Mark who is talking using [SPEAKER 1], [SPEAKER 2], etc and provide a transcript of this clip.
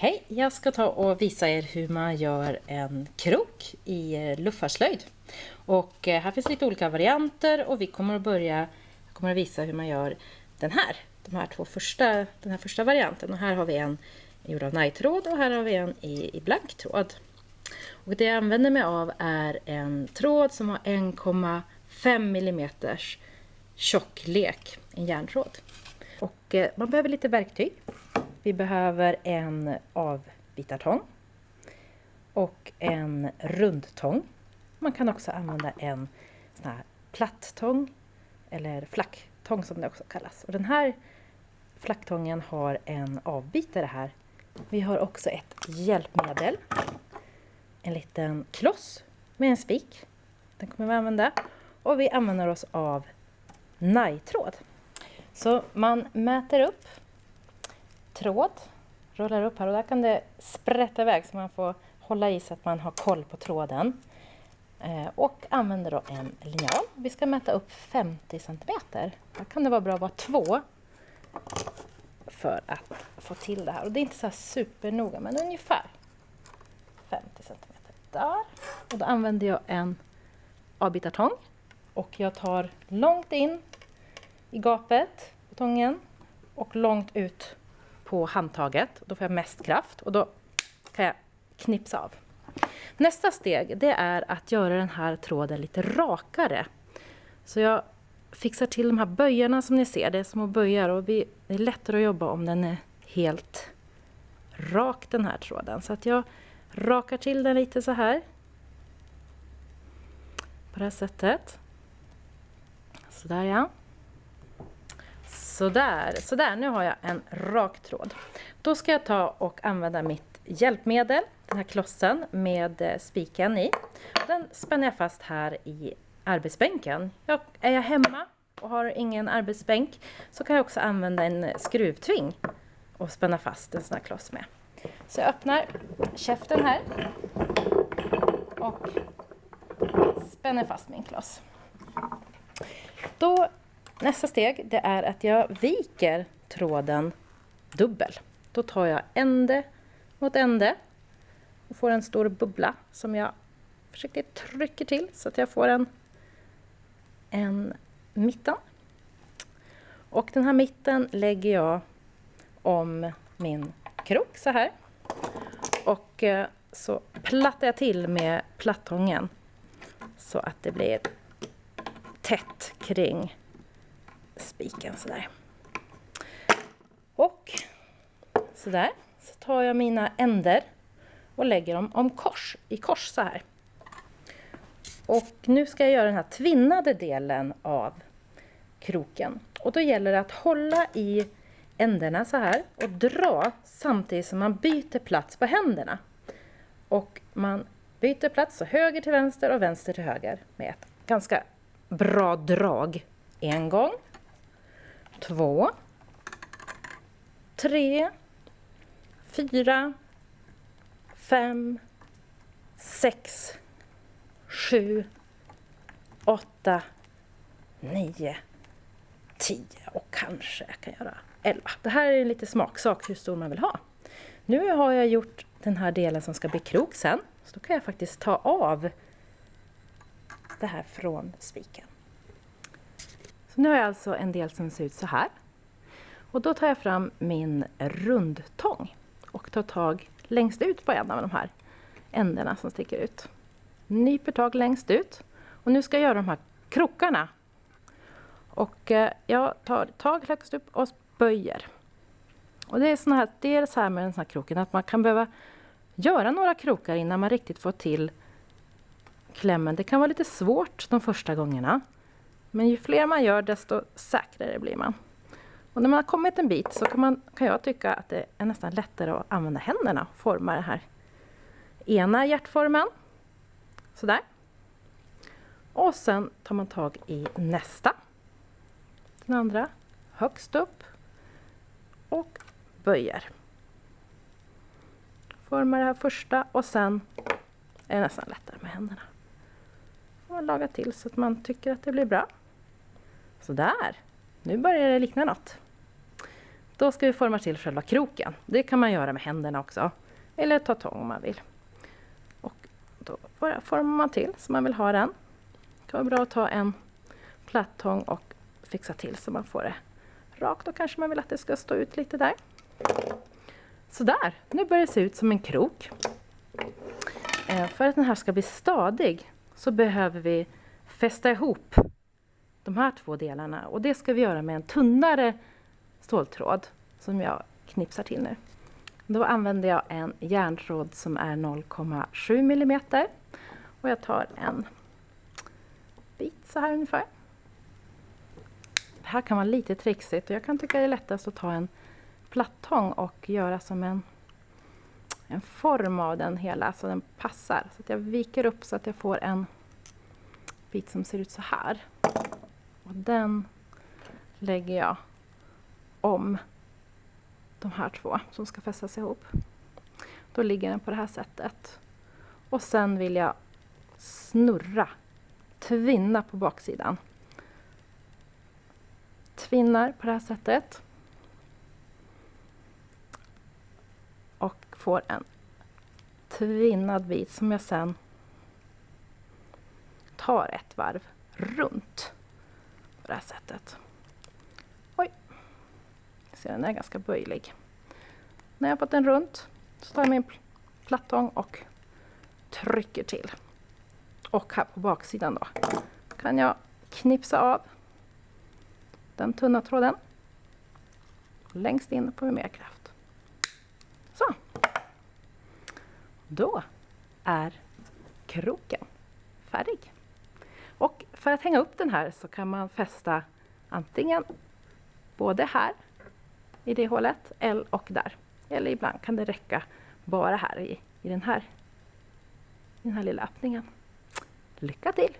[SPEAKER 1] Hej! Jag ska ta och visa er hur man gör en krok i eh, luffarslöjd. Och eh, här finns lite olika varianter och vi kommer att börja jag kommer att visa hur man gör den här. De här två första, den här första varianten. Och här har vi en gjord av najtråd och här har vi en i, i blanktråd. Och det jag använder mig av är en tråd som har 1,5 mm tjocklek, en järntråd. Och eh, man behöver lite verktyg. Vi behöver en avbitartång och en rundtång. Man kan också använda en sån här plattång eller flacktång som det också kallas. Och den här flacktången har en avbitare här. Vi har också ett hjälpmedel. En liten kloss med en spik. Den kommer vi använda. Och vi använder oss av najtråd. Så man mäter upp tråd, rullar upp här och där kan det sprätta iväg så man får hålla i så att man har koll på tråden. Eh, och använder då en linjal. Vi ska mäta upp 50 cm. Här kan det vara bra att vara två för att få till det här. Och det är inte så här supernoga men ungefär 50 cm. Där. Och då använder jag en avbitartång och jag tar långt in i gapet på tången och långt ut på handtaget. Då får jag mest kraft och då kan jag knipsa av. Nästa steg det är att göra den här tråden lite rakare. Så jag fixar till de här böjarna som ni ser, det är små böjar och det är lättare att jobba om den är helt rak den här tråden. Så att jag rakar till den lite så här. På det här sättet. Sådär ja. Sådär, sådär, nu har jag en rak tråd. Då ska jag ta och använda mitt hjälpmedel, den här klossen med eh, spiken i. Den spänner jag fast här i arbetsbänken. Jag, är jag hemma och har ingen arbetsbänk så kan jag också använda en skruvtving och spänna fast en sån här kloss med. Så jag öppnar käften här och spänner fast min kloss. Då Nästa steg det är att jag viker tråden dubbel. Då tar jag ände mot ände och får en stor bubbla som jag försiktigt trycker till så att jag får en, en mitten. Och den här mitten lägger jag om min krok så här. Och eh, så plattar jag till med plattången så att det blir tätt kring spiken sådär. Och sådär så tar jag mina änder och lägger dem om kors, i kors så här. Och nu ska jag göra den här tvinnade delen av kroken. Och då gäller det att hålla i änderna så här och dra samtidigt som man byter plats på händerna. Och man byter plats så höger till vänster och vänster till höger med ett ganska bra drag. En gång två, tre, fyra, fem, sex, sju, åtta, nio, tio och kanske jag kan göra elva. Det här är lite smaksak hur stor man vill ha. Nu har jag gjort den här delen som ska bli krok sen. Så då kan jag faktiskt ta av det här från spiken. Nu har jag alltså en del som ser ut så här. Och då tar jag fram min rundtång och tar tag längst ut på en av de här ändarna som sticker ut. Nyper tag längst ut. Och nu ska jag göra de här krokarna. Och eh, jag tar tag högst upp och böjer. Och det är, såna här, det är så här med den här kroken att man kan behöva göra några krokar innan man riktigt får till klämmen. Det kan vara lite svårt de första gångerna. Men ju fler man gör desto säkrare blir man. Och när man har kommit en bit så kan, man, kan jag tycka att det är nästan lättare att använda händerna och forma den här ena hjärtformen. Sådär. Och sen tar man tag i nästa. Den andra högst upp och böjer. Formar det här första och sen är det nästan lättare med händerna. Och laga till så att man tycker att det blir bra. Sådär, nu börjar det likna något. Då ska vi forma till själva kroken. Det kan man göra med händerna också. Eller ta tång om man vill. Och då bara formar man till som man vill ha den. Det kan vara bra att ta en platt tång och fixa till så man får det rakt. Då kanske man vill att det ska stå ut lite där. Sådär, nu börjar det se ut som en krok. Eh, för att den här ska bli stadig så behöver vi fästa ihop de här två delarna och det ska vi göra med en tunnare ståltråd som jag knipsar till nu. Då använder jag en järntråd som är 0,7 mm och jag tar en bit så här ungefär. Det här kan vara lite trixigt och jag kan tycka det är lättast att ta en plattång och göra som en, en form av den hela så den passar. Så att jag viker upp så att jag får en bit som ser ut så här. Och den lägger jag om de här två som ska fästas ihop. Då ligger den på det här sättet. Och sen vill jag snurra, tvinna på baksidan. Tvinnar på det här sättet. Och får en tvinnad bit som jag sen tar ett varv runt det här sättet. Oj! Ser den är ganska böjlig. När jag har fått den runt så tar jag min plattång och trycker till. Och här på baksidan då kan jag knipsa av den tunna tråden. Längst in får vi mer kraft. Så. Då är kroken färdig. För att hänga upp den här så kan man fästa antingen både här i det hålet och där. Eller ibland kan det räcka bara här i, i, den, här, i den här lilla öppningen. Lycka till!